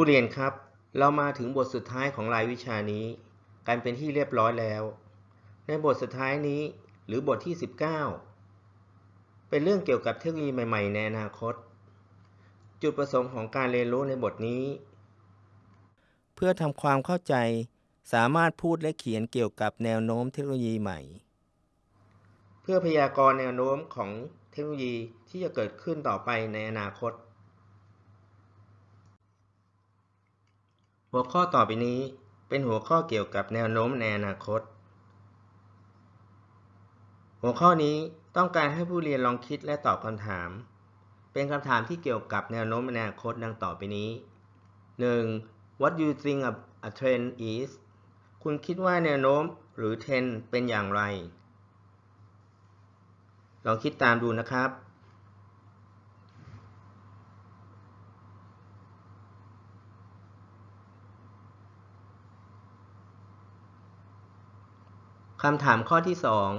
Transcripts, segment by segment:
ผู้เรียนครับ เรามาถึงบทสุดท้ายของรายวิชานี้ กันเป็นที่เรียบร้อยแล้ว ในบทสุดท้ายนี้หรือบทที่ 19 เป็นเรื่องเกี่ยวกับเทคโนโลยีใหม่ ๆ ในอนาคต จุดประสงค์ของการเรียนรู้ในบทนี้ เพื่อทำความเข้าใจสามารถพูดและเขียนเกี่ยวกับแนวโน้มเทคโนโลยีใหม่ เพื่อพยากรณ์แนวโน้มของเทคโนโลยีที่จะเกิดขึ้นต่อไปในอนาคต หัวข้อต่อไปนี้เป็นหัวข้อเกี่ยวกับแนวโน้มในอนาคต หัวข้อนี้ต้องการให้ผู้เรียนลองคิดและตอบคำถาม เป็นคำถามที่เกี่ยวกับแนวโน้มในอนาคตดังต่อไปนี้ 1. What you think a, a trend is คุณคิดว่าแนวโน้มหรือเทรนเป็นอย่างไร ลองคิดตามดูนะครับ คำถามข้อที่ 2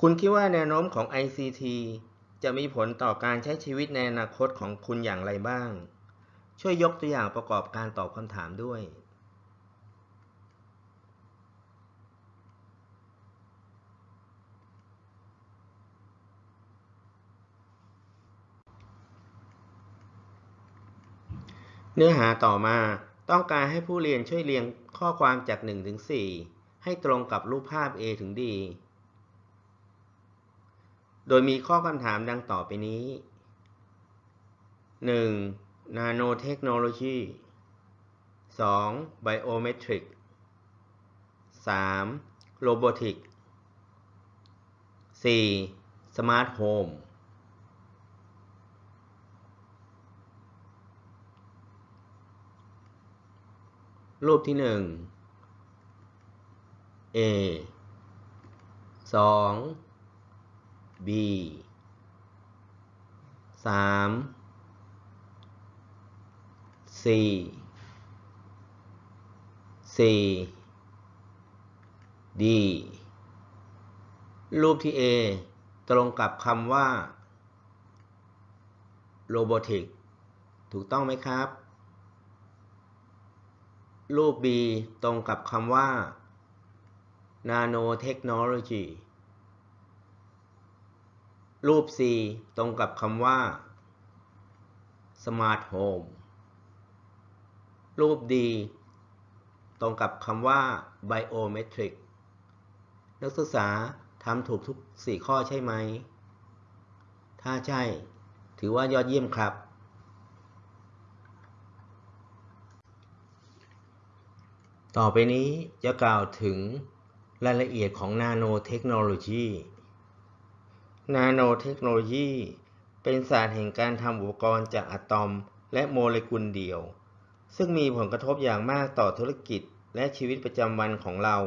คุณคิดว่าแนวโน้มของ ICT จะมีผลต่อการใช้ชีวิตในอนาคตของคุณอย่างไรบ้าง ช่วยยกตัวอย่างประกอบการตอบคำถามด้วย เนื้อหาต่อมาต้องการให้ผู้เรียนช่วยเรียง ข้อความจาก 1 ถึง 4 ให้ตรงกับรูปภาพ A ถึง D โดยมีข้อคำถามดังต่อไปนี้ 1. Nanotechnology 2. Biometric 3. Robotic 4. Smart Home รู รูปที่1 A 2 B 3 4 4 D รูปที่ A ตรงกับคำว่า robotic ถูกต้องไหมครับ รูป B ตรงกับคำว่า nanotechnology รูป C ตรงกับคำว่า smart home รูป D ตรงกับคำว่า biometric นักศึกษาทำถูกทุก 4 ข้อใช่ไหม ถ้าใช่ ถือว่ายอดเยี่ยมครับ ต่อไปนี้จะกล่าวถึงรายละเอียดของนาโนเทคโนโลยีนาโนเทคโนโลยีเป็นศาสตร์แห่งการทำอุปกรณ์จากอะตอมและโมเลกุลเดียว ซึ่งมีผลกระทบอย่างมากต่อธุรกิจและชีวิตประจำวันของเรา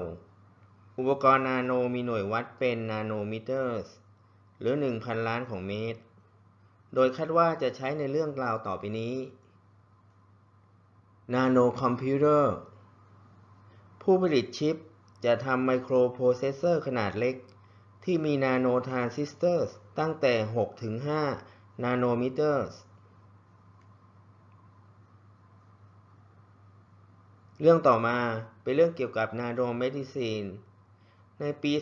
อุปกรณ์นาโนมีหน่วยวัดเป็นนาโนมิเตอร์หรือ 1,000 ล้านของเมตร โดยคาดว่าจะใช้ในเรื่องราวต่อไปนี้ nanocomputer ผู้ผลิตชิปจะทำไมโครโปรเซสเซอร์ขนาดเล็ก ที่มี nanotransistor ตั้งแต่ 6 ถึง 5 นาโนมิเตอร์ เรื่องต่อมาเป็นเรื่องเกี่ยวกับ nanomedicine ในปี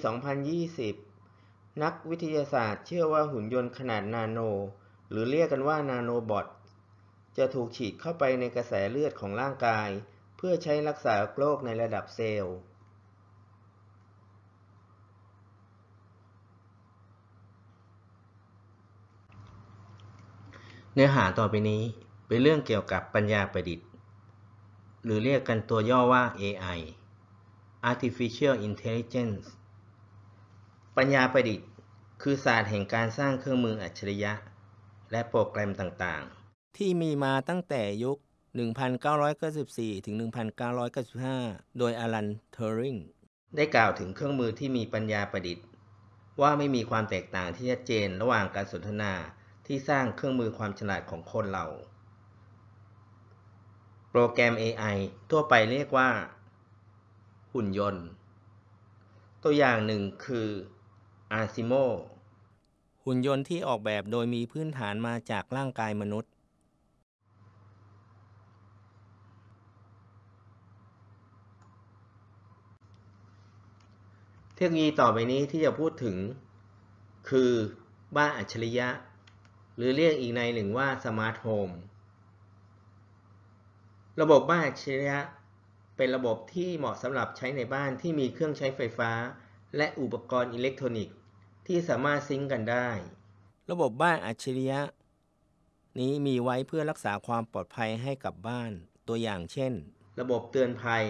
2020 นักวิทยาศาสตร์เชื่อว่าหุ่นยนต์ขนาดนาโน หรือเรียกกันว่า nanobot จะถูกฉีดเข้าไปในกระแสเลือดของร่างกาย เพื่อใช้รักษาโรคในระดับเซลล์เนื้อหาต่อไปนี้เป็นเรื่องเกี่ยวกับปัญญาประดิษฐ์ หรือเรียกกันตัวย่อว่า AI Artificial Intelligence ปัญญาประดิษฐ์ คือศาสตร์แห่งการสร้างเครื่องมืออัจฉริยะ และโปรแกรมต่างๆ ที่มีมาตั้งแต่ยุค 1994 ถึง 1995 โดยอลัน เทอริง ได้กล่าวถึงเครื่องมือที่มีปัญญาประดิษฐ์ ว่าไม่มีความแตกต่างที่ชัดเจนระหว่างการสนทนาที่สร้างเครื่องมือความฉลาดของคนเรา โปรแกรม AI ทั่วไปเรียกว่า หุ่นยนต์ ตัวอย่างหนึ่งคือ Asimo หุ่นยนต์ที่ออกแบบโดยมีพื้นฐานมาจากร่างกายมนุษย์ เทคโนโลยีต่อไปนี้ที่จะพูดถึง คือบ้านอัจฉริยะ หรือเรียกอีกนัยหนึ่งว่า smart home ระบบบ้านอัจฉริยะ เป็นระบบที่เหมาะสำหรับใช้ในบ้านที่มีเครื่องใช้ไฟฟ้า และอุปกรณ์อิเล็กทรอนิกส์ ที่สามารถ sync กันได้ ระบบบ้านอัจฉริยะ นี้มีไว้เพื่อรักษาความปลอดภัยให้กับบ้านตัวอย่างเช่น ระบบเตือนภัย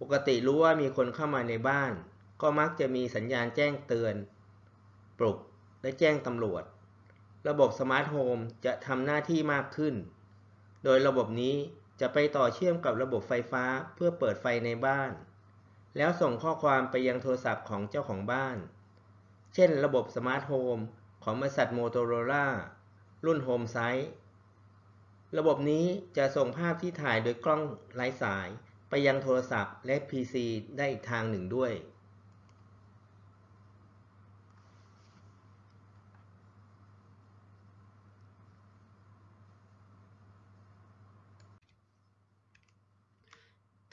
ปกติรู้ว่ามีคนเข้ามาในบ้าน ก็มักจะมีสัญญาณแจ้งเตือน ปลุก และแจ้งตำรวจ ระบบ smart home จะทำหน้าที่มากขึ้น โดยระบบนี้จะไปต่อเชื่อมกับระบบไฟฟ้าเพื่อเปิดไฟในบ้าน แล้วส่งข้อความไปยังโทรศัพท์ของเจ้าของบ้าน เช่น ระบบ smart home ของบริษัท Motorola รุ่น Homesightระบบนี้จะส่งภาพที่ถ่ายโดยกล้องไร้สายไปยังโทรศัพท์และ PC ได้อีกทางหนึ่งด้วย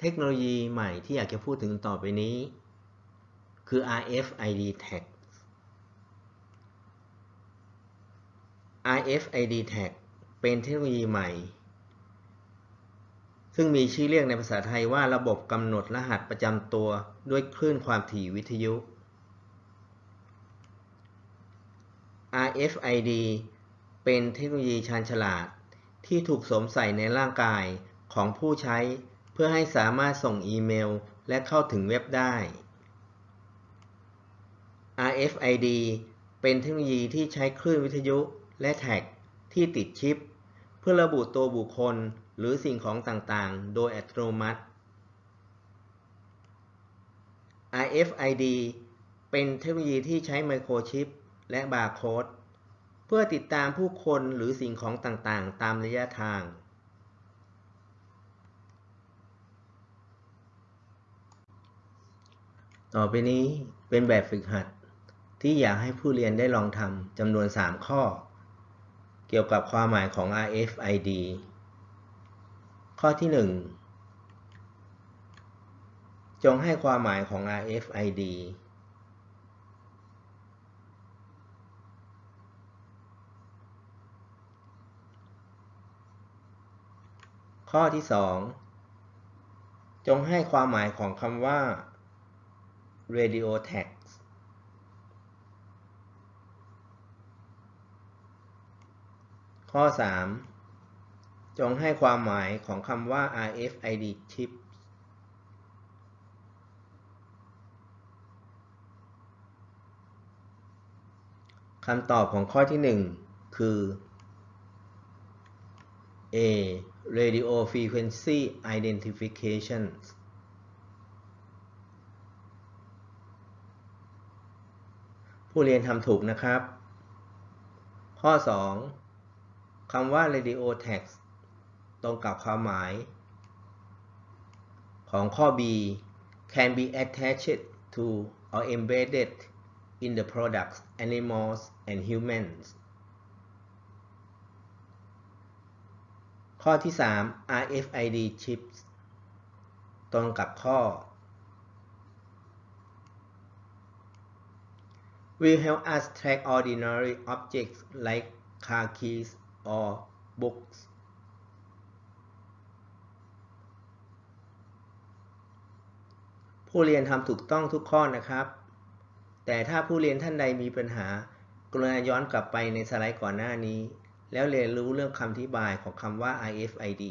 เทคโนโลยีใหม่ที่อยากจะพูดถึงต่อไปนี้ คือ RFID tag RFID tag เป็นเทคโนโลยีใหม่ ซึ่งมีชื่อเรียกในภาษาไทยว่าระบบกำหนดรหัสประจำตัวด้วยคลื่นความถี่วิทยุ RFID เป็นเทคโนโลยีชาญฉลาดที่ถูกสวมใส่ในร่างกายของผู้ใช้ เพื่อให้สามารถส่งอีเมล และเข้าถึงเว็บได้ RFID เป็นเทคโนโลยีที่ใช้คลื่นวิทยุและแท็กที่ติดชิป เพื่อระบุตัวบุคคลหรือสิ่งของต่างๆ โดยอัตโนมัติ RFID เป็นเทคโนโลยีที่ใช้ไมโครชิปและบาร์โค้ดเพื่อติดตามผู้คนหรือสิ่งของต่างๆ ตามระยะทาง ต่อไปนี้เป็นแบบฝึกหัด ที่อยากให้ผู้เรียนได้ลองทำจำนวน 3 ข้อ เกี่ยวกับความหมายของ RFID ข้อที่ 1 จงให้ความหมายของ RFID ข้อที่ 2 จงให้ความหมายของคำว่า radio tag ข้อ 3 จงให้ความหมายของคำว่า RFID chip คำตอบของข้อที่ 1 คือ A radio frequency identification ผู้เรียนทำถูกนะครับ ข้อ 2 คำว่า radio text ตรงกับความหมาย ของข้อ B can be attached to or embedded in the products animals and humans ข้อที่ 3 RFID chips ตรงกับข้อ will help us track ordinary objects like car keys or books ผู้เรียนทำถูกต้องทุกข้อนะครับ แต่ถ้าผู้เรียนท่านใดมีปัญหา กรุณาย้อนกลับไปในสไลด์ก่อนหน้านี้ แล้วเรียนรู้เรื่องคำอธิบายของคำว่า RFID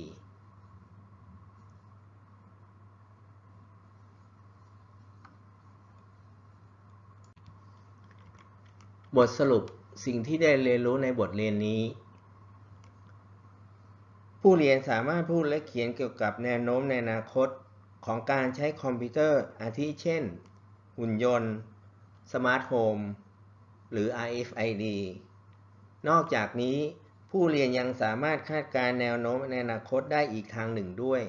บทสรุปสิ่งที่ได้เรียนรู้ในบทเรียนนี้ ผู้เรียนสามารถพูดและเขียนเกี่ยวกับแนวโน้มในอนาคตของการใช้คอมพิวเตอร์อาทิเช่น หุ่นยนต์ smart home หรือ RFID นอกจากนี้ผู้เรียนยังสามารถคาดการณ์แนวโน้มในอนาคตได้อีกทางหนึ่งด้วย